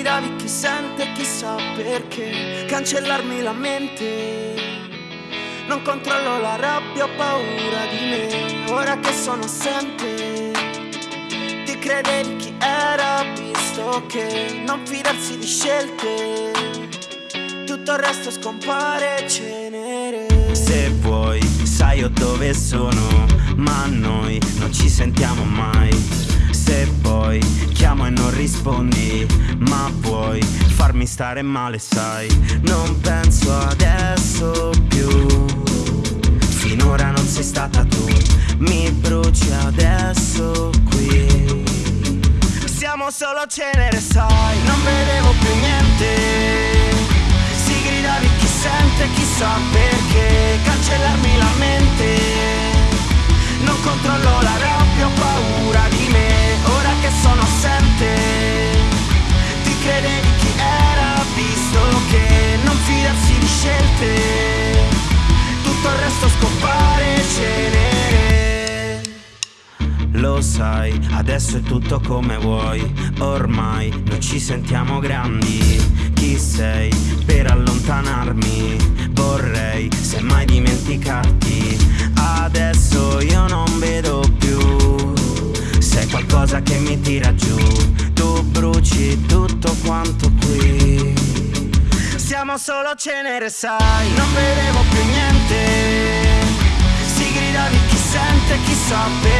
gridavi chi sente chissà perché. Cancellarmi la mente. Non controllo la rabbia, ho paura di me. Ora che sono assente Ti credevi chi era visto che Non fidarsi di scelte. Tutto il resto scompare cenere. Se vuoi sai io dove sono Ma noi non ci sentiamo mai rispondi Ma vuoi farmi stare male sai? Non penso adesso più. Finora non sei stata tu Mi bruci adesso qui. Siamo solo cenere sai? Non vedevo più niente Lo sai, adesso è tutto come vuoi. Ormai non ci sentiamo grandi. Chi sei per allontanarmi? Vorrei semmai dimenticarti. Adesso io non vedo più. Sei qualcosa che mi tira giù Tu bruci tutto quanto qui. Siamo solo cenere sai. Non vedevo più niente. Si gridavi chi sente chissà perché Cancellare